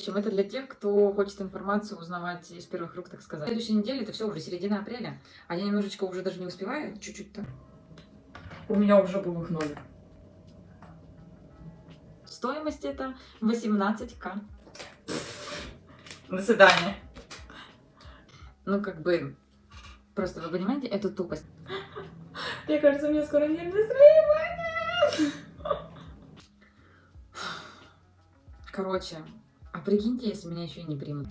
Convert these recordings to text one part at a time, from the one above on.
Общем, это для тех, кто хочет информацию узнавать из первых рук, так сказать. В следующей неделе это все уже середина апреля, а я немножечко уже даже не успеваю, чуть-чуть-то. У меня уже был их номер. Стоимость это 18к. До свидания. Ну, как бы, просто вы понимаете, это тупость. Мне кажется, у меня скоро нервное срывание. Короче, а прикиньте, если меня еще и не примут.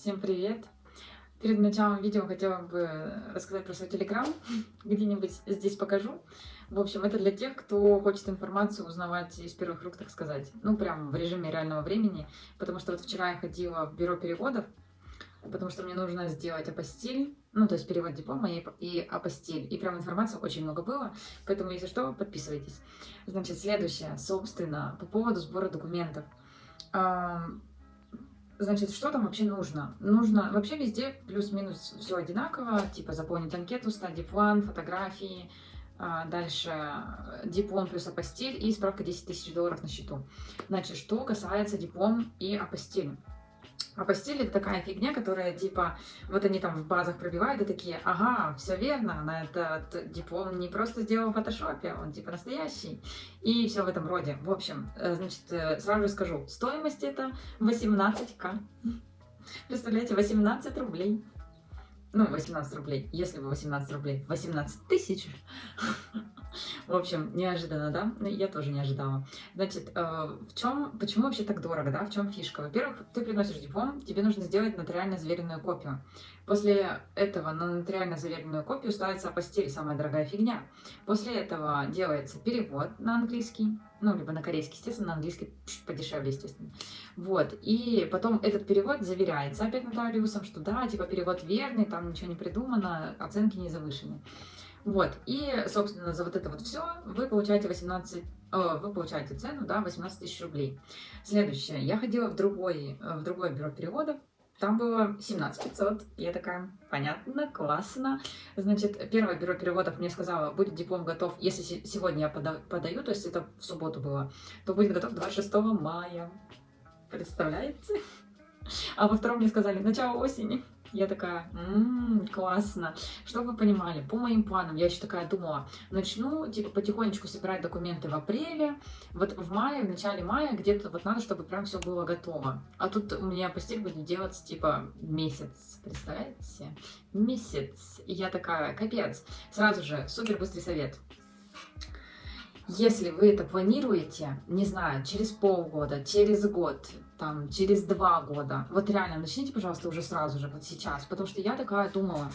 Всем привет! Перед началом видео хотела бы рассказать про свой телеграм, где-нибудь здесь покажу. В общем, это для тех, кто хочет информацию узнавать из первых рук, так сказать. Ну, прям в режиме реального времени, потому что вот вчера я ходила в бюро переводов, потому что мне нужно сделать апостиль, ну, то есть перевод диплома и, и апостиль. И прям информации очень много было, поэтому, если что, подписывайтесь. Значит, следующее, собственно, по поводу сбора документов. Значит, что там вообще нужно? Нужно вообще везде плюс-минус все одинаково, типа заполнить анкету, стадий план, фотографии, а, дальше диплом плюс апостиль и справка 10 тысяч долларов на счету. Значит, что касается диплом и апостиль. Апостиль это такая фигня, которая типа, вот они там в базах пробивают и такие, ага, все верно, на этот диплом не просто сделал в фотошопе, он типа настоящий. И все в этом роде. В общем, э, значит, э, сразу же скажу, стоимость это 18к. Представляете, 18 рублей. Ну, 18 рублей, если бы 18 рублей, 18 тысяч. В общем, неожиданно, да? Ну, я тоже не ожидала. Значит, э, в чем, почему вообще так дорого, да? В чем фишка? Во-первых, ты приносишь диплом, тебе нужно сделать нотариально заверенную копию. После этого на нотариально заверенную копию ставится апостиль, самая дорогая фигня. После этого делается перевод на английский, ну, либо на корейский, естественно, на английский подешевле, естественно. Вот, и потом этот перевод заверяется опять нотариусом, что да, типа перевод верный, там ничего не придумано, оценки не завышены. Вот, и, собственно, за вот это вот все вы получаете 18, э, вы получаете цену, да, 18 тысяч рублей. Следующее, я ходила в, другой, э, в другое бюро переводов, там было 17 500. Я такая, понятно, классно. Значит, первое бюро переводов мне сказала, будет диплом готов, если сегодня я подаю, то есть это в субботу было, то будет готов 26 мая. Представляете? А во втором мне сказали, начало осени. Я такая, ммм, классно. Чтобы вы понимали, по моим планам, я еще такая думала, начну, типа, потихонечку собирать документы в апреле, вот в мае, в начале мая, где-то вот надо, чтобы прям все было готово. А тут у меня постель будет делаться, типа, месяц, представляете? Месяц. И я такая, капец. Сразу же, супер быстрый совет. Если вы это планируете, не знаю, через полгода, через год, там, через два года, вот реально, начните, пожалуйста, уже сразу же, вот сейчас, потому что я такая думала,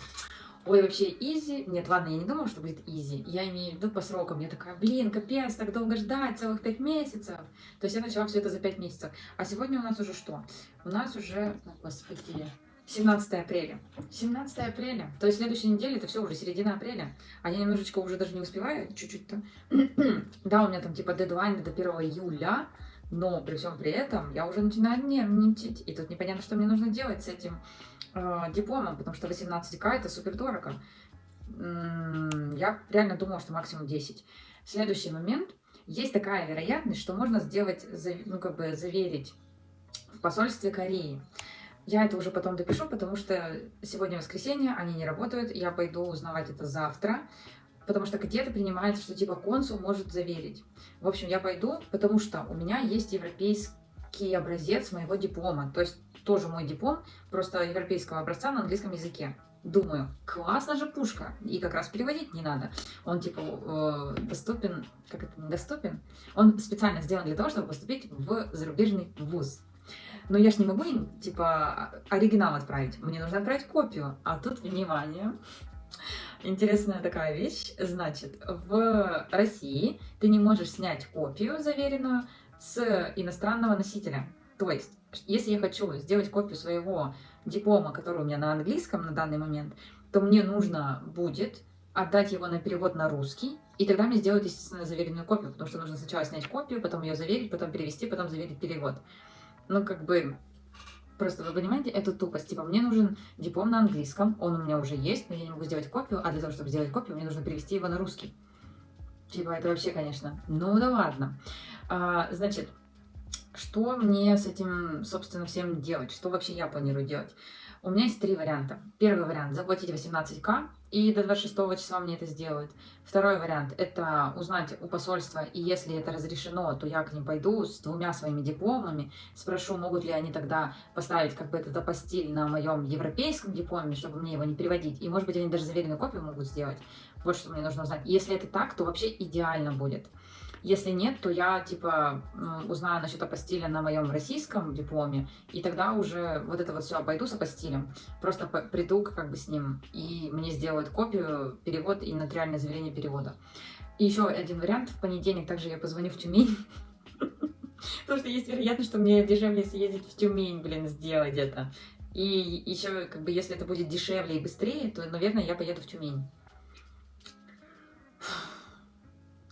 ой, вообще изи, нет, ладно, я не думала, что будет изи, я имею в виду по срокам, я такая, блин, капец, так долго ждать, целых пять месяцев, то есть я начала все это за пять месяцев, а сегодня у нас уже что? У нас уже, господи, 17 апреля. 17 апреля. То есть следующей неделе это все уже середина апреля. А я немножечко уже даже не успеваю, чуть-чуть-то. да, у меня там типа дедлайн до 1 июля, но при всем при этом я уже начинаю нервничать. И тут непонятно, что мне нужно делать с этим э, дипломом, потому что 18к это супер дорого. Я реально думала, что максимум 10. Следующий момент. Есть такая вероятность, что можно сделать, ну как бы заверить в посольстве Кореи. Я это уже потом допишу, потому что сегодня воскресенье, они не работают, я пойду узнавать это завтра, потому что где-то принимается, что типа консул может заверить. В общем, я пойду, потому что у меня есть европейский образец моего диплома, то есть тоже мой диплом, просто европейского образца на английском языке. Думаю, классно же пушка, и как раз переводить не надо. Он типа э, доступен, как это, недоступен? Он специально сделан для того, чтобы поступить в зарубежный вуз. Но я ж не могу им, типа, оригинал отправить. Мне нужно отправить копию. А тут, внимание, интересная такая вещь. Значит, в России ты не можешь снять копию заверенную, с иностранного носителя. То есть, если я хочу сделать копию своего диплома, который у меня на английском на данный момент, то мне нужно будет отдать его на перевод на русский, и тогда мне сделают, естественно, заверенную копию, потому что нужно сначала снять копию, потом ее заверить, потом перевести, потом заверить перевод. Ну, как бы, просто вы понимаете, это тупость. Типа, мне нужен диплом на английском, он у меня уже есть, но я не могу сделать копию, а для того, чтобы сделать копию, мне нужно перевести его на русский. Типа, это вообще, конечно. Ну да ладно. А, значит, что мне с этим, собственно, всем делать? Что вообще я планирую делать? У меня есть три варианта. Первый вариант – заплатить 18к, и до 26 числа мне это сделают. Второй вариант – это узнать у посольства, и если это разрешено, то я к ним пойду с двумя своими дипломами, спрошу, могут ли они тогда поставить как бы этот апостиль на моем европейском дипломе, чтобы мне его не переводить, и может быть они даже заверенную копию могут сделать. Вот что мне нужно узнать. Если это так, то вообще идеально будет. Если нет, то я, типа, узнаю насчет апостиля на моем российском дипломе, и тогда уже вот это вот все обойду с апостилем. Просто приду как бы с ним, и мне сделают копию, перевод и нотариальное заверение перевода. И еще один вариант. В понедельник также я позвоню в Тюмень. Потому что есть вероятность, что мне дешевле съездить в Тюмень, блин, сделать это. И еще, как бы, если это будет дешевле и быстрее, то, наверное, я поеду в Тюмень.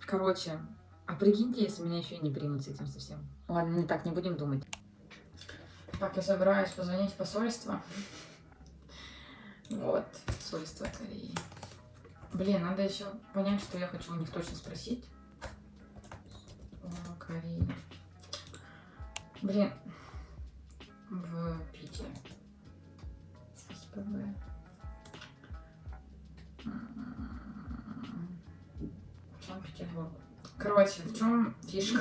Короче, а прикиньте, если меня еще и не примут с этим совсем. Ладно, не так, не будем думать. Так, я собираюсь позвонить в посольство. Вот, посольство Кореи. Блин, надо еще понять, что я хочу у них точно спросить. О, Кореи. Блин, в Питере. СПБ. Короче, в чем фишка?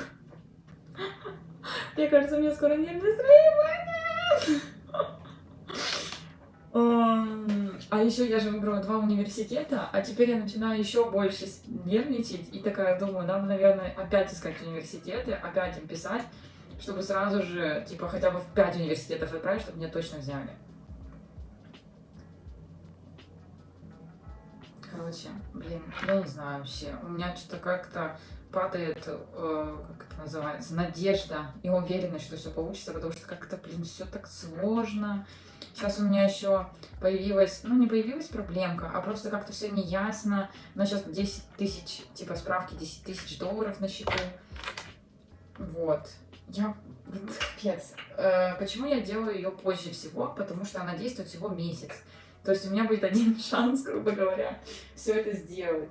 Мне кажется, у меня скоро нервное срывание. А еще я же выбрала два университета, а теперь я начинаю еще больше нервничать и такая думаю, надо, наверное, опять искать университеты, опять им писать, чтобы сразу же, типа, хотя бы в пять университетов отправить, чтобы меня точно взяли. Короче, блин, я не знаю вообще. У меня что-то как-то падает, э, как это называется, надежда и уверенность, что все получится, потому что как-то, блин, все так сложно. Сейчас у меня еще появилась, ну не появилась проблемка, а просто как-то все неясно. Но сейчас 10 тысяч, типа справки 10 тысяч долларов на счету. Вот. Я, капец. Э, почему я делаю ее позже всего? Потому что она действует всего месяц. То есть у меня будет один шанс, грубо говоря, все это сделать.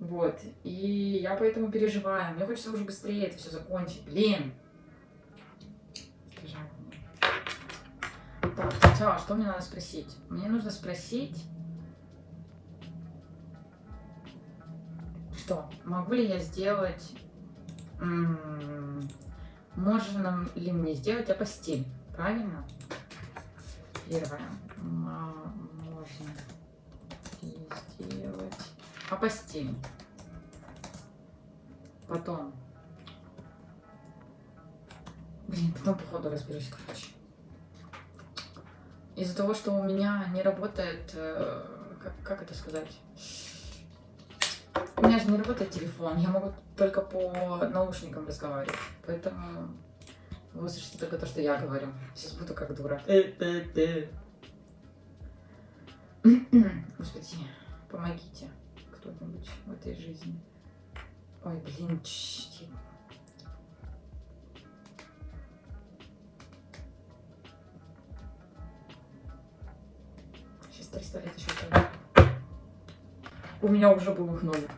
Вот. И я поэтому переживаю. Мне хочется уже быстрее это все закончить. Блин. Так, сначала, что мне надо спросить? Мне нужно спросить, что, могу ли я сделать, можно ли мне сделать апостиль, правильно? Первое, можно ли сделать апостиль. Потом. Блин, потом походу разберусь, короче. Из-за того, что у меня не работает, э, как, как это сказать? У меня же не работает телефон, я могу только по наушникам разговаривать. Поэтому вы слышите только то, что я говорю. Сейчас буду как дура. Господи, помогите кто-нибудь в этой жизни. Ой, блин, чти. Сейчас 300 лет еще. У меня уже был их номер.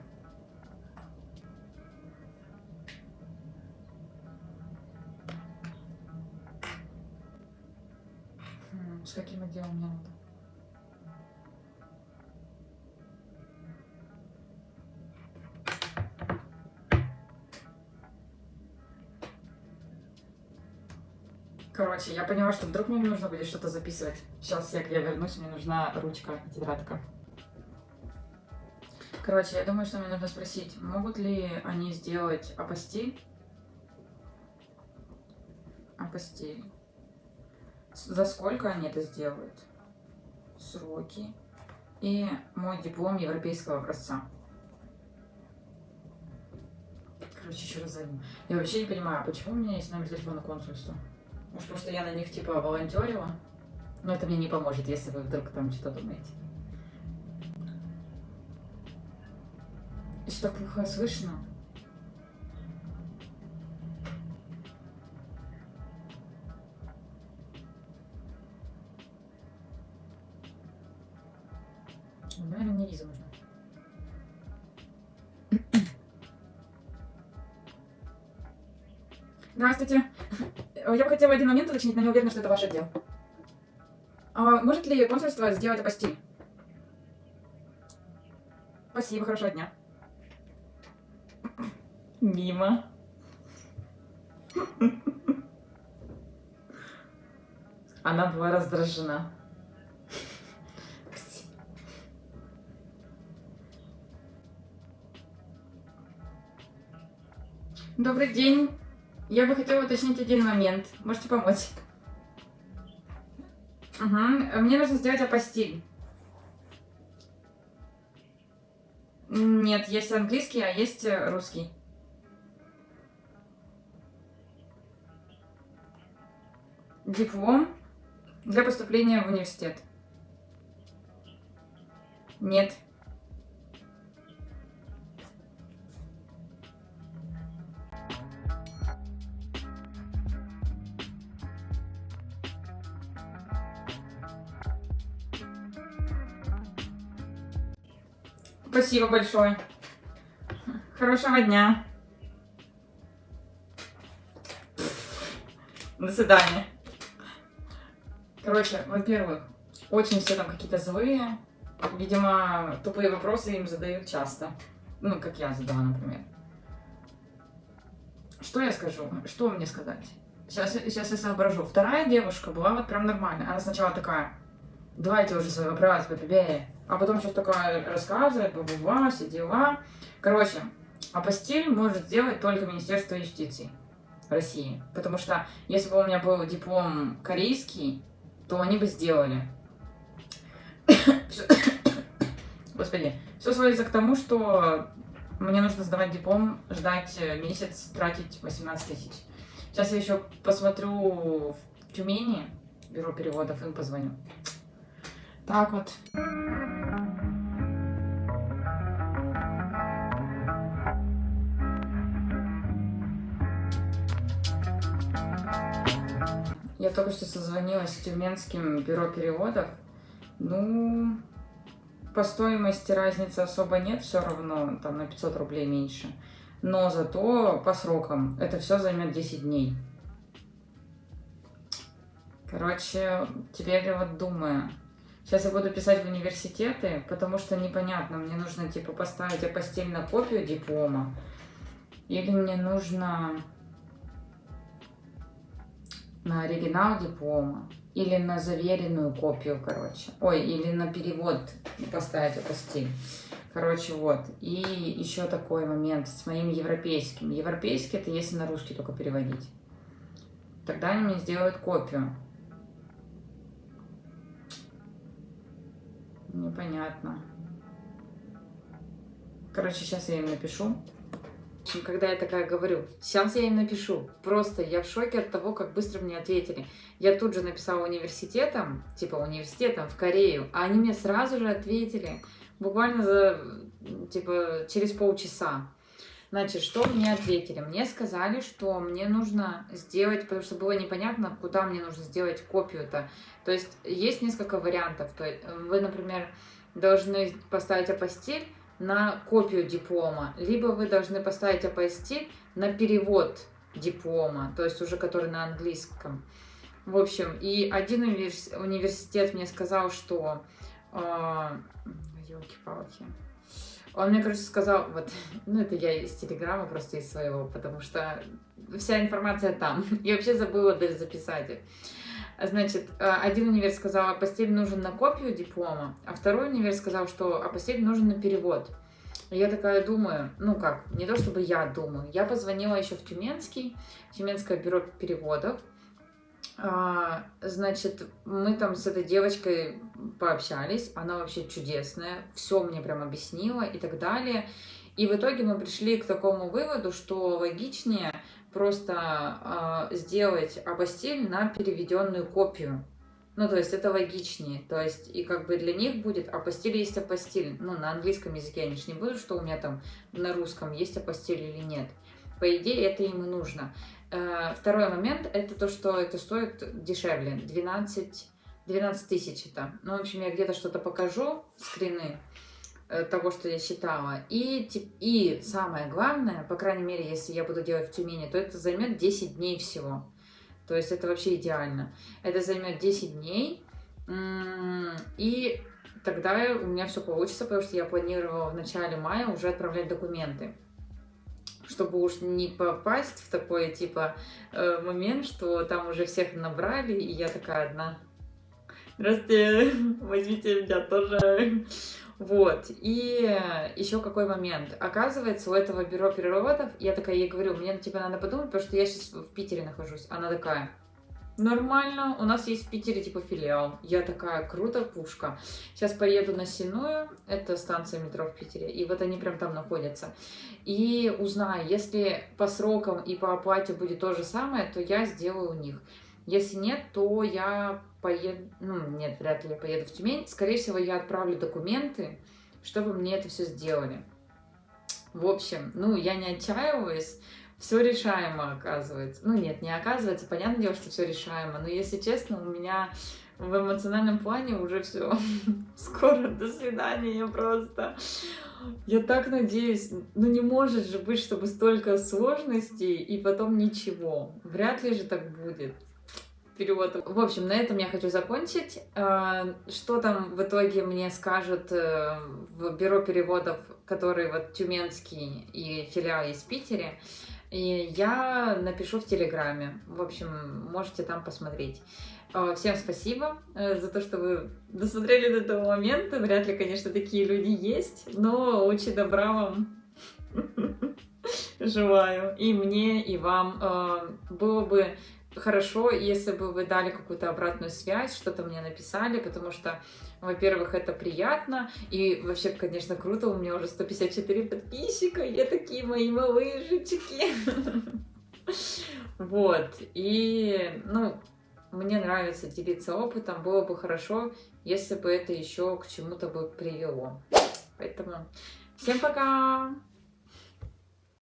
Короче, я поняла, что вдруг мне нужно будет что-то записывать. Сейчас я, я вернусь, мне нужна ручка и тетрадка. Короче, я думаю, что мне нужно спросить, могут ли они сделать апостиль? Апостиль. За сколько они это сделают? Сроки. И мой диплом европейского образца. короче, еще раз зайду. Я вообще не понимаю, почему у меня есть номер телефона консульства? Может, что я на них, типа, волонтерила? Но это мне не поможет, если вы вдруг там что-то думаете. Что так плохо слышно? Наверное, мне виза нужна. Здравствуйте. Я бы хотела один момент уточнить, но не уверена, что это ваш отдел. А может ли консульство сделать апостиль? Спасибо, хорошего дня. Мимо. Она была раздражена. Добрый день. Я бы хотела уточнить один момент. Можете помочь? Угу. Мне нужно сделать апостиль. Нет, есть английский, а есть э, русский. Диплом для поступления в университет. Нет. Спасибо большое. Хорошего дня. До свидания. Короче, во-первых, очень все там какие-то злые. Видимо, тупые вопросы им задают часто. Ну, как я задала, например. Что я скажу? Что мне сказать? Сейчас, сейчас я соображу. Вторая девушка была вот прям нормальная. Она сначала такая, давайте уже свой вопрос, побебее. А потом сейчас такая рассказывает, баба все дела. Короче, апостиль может сделать только Министерство юстиции России. Потому что если бы у меня был диплом корейский, то они бы сделали. Господи, все сводится к тому, что мне нужно сдавать диплом, ждать месяц, тратить 18 тысяч. Сейчас я еще посмотрю в Тюмени, бюро переводов, им позвоню. Так вот. Я только что созвонилась с Тюменским бюро переводов. Ну, по стоимости разницы особо нет, все равно там на 500 рублей меньше. Но зато по срокам это все займет 10 дней. Короче, теперь я вот думаю, Сейчас я буду писать в университеты, потому что непонятно, мне нужно типа поставить апостиль на копию диплома, или мне нужно на оригинал диплома, или на заверенную копию, короче. Ой, или на перевод поставить апостиль. Короче, вот. И еще такой момент с моим европейским. Европейский это если на русский только переводить. Тогда они мне сделают копию. Непонятно. Короче, сейчас я им напишу. Общем, когда я такая говорю, сейчас я им напишу. Просто я в шоке от того, как быстро мне ответили. Я тут же написала университетом, типа университетом в Корею, а они мне сразу же ответили. Буквально за, типа, через полчаса. Значит, что мне ответили? Мне сказали, что мне нужно сделать, потому что было непонятно, куда мне нужно сделать копию-то. То есть есть несколько вариантов. То есть вы, например, должны поставить апостиль на копию диплома, либо вы должны поставить апостиль на перевод диплома, то есть уже который на английском. В общем, и один университет мне сказал, что... Э, елки-палки. Он мне, короче, сказал, вот, ну это я из Телеграма, просто из своего, потому что вся информация там. Я вообще забыла даже записать. Значит, э, один универ сказал, апостиль нужен на копию диплома, а второй универ сказал, что апостиль нужен на перевод. Я такая думаю, ну как, не то чтобы я думаю, я позвонила еще в Тюменский, Тюменское бюро переводов, а, значит, мы там с этой девочкой пообщались, она вообще чудесная, все мне прям объяснила и так далее. И в итоге мы пришли к такому выводу, что логичнее просто э, сделать апостиль на переведенную копию. Ну, то есть это логичнее. То есть, и как бы для них будет апостиль есть апостиль. Ну, на английском языке они же не будут, что у меня там на русском есть апостиль или нет. По идее, это им и нужно. Э, второй момент, это то, что это стоит дешевле. 12, 12 тысяч это. Ну, в общем, я где-то что-то покажу, скрины того, что я считала. И, и самое главное, по крайней мере, если я буду делать в Тюмени, то это займет 10 дней всего. То есть это вообще идеально. Это займет 10 дней. И тогда у меня все получится, потому что я планировала в начале мая уже отправлять документы. Чтобы уж не попасть в такой, типа, э, момент, что там уже всех набрали, и я такая одна. Здравствуйте, возьмите меня тоже. Вот, и еще какой момент. Оказывается, у этого бюро переводов, я такая ей говорю, мне тебя надо подумать, потому что я сейчас в Питере нахожусь. Она такая, нормально, у нас есть в Питере типа филиал. Я такая, круто, пушка. Сейчас поеду на Синую, это станция метро в Питере, и вот они прям там находятся. И узнаю, если по срокам и по оплате будет то же самое, то я сделаю у них. Если нет, то я поеду, ну, нет, вряд ли я поеду в Тюмень. Скорее всего, я отправлю документы, чтобы мне это все сделали. В общем, ну, я не отчаиваюсь, все решаемо оказывается. Ну, нет, не оказывается, понятное дело, что все решаемо, но, если честно, у меня в эмоциональном плане уже все. Скоро, до свидания просто. Я так надеюсь, ну не может же быть, чтобы столько сложностей и потом ничего. Вряд ли же так будет перевод. В общем, на этом я хочу закончить. А, что там в итоге мне скажут э, в бюро переводов, который вот тюменский и филиал есть в Питере, и я напишу в Телеграме. В общем, можете там посмотреть. А, всем спасибо э, за то, что вы досмотрели до этого момента. Вряд ли, конечно, такие люди есть, но очень добра вам желаю. И мне, и вам. Было бы хорошо, если бы вы дали какую-то обратную связь, что-то мне написали, потому что, во-первых, это приятно, и вообще, конечно, круто, у меня уже 154 подписчика, я такие мои малышечки. Вот, и, ну, мне нравится делиться опытом, было бы хорошо, если бы это еще к чему-то бы привело. Поэтому всем пока!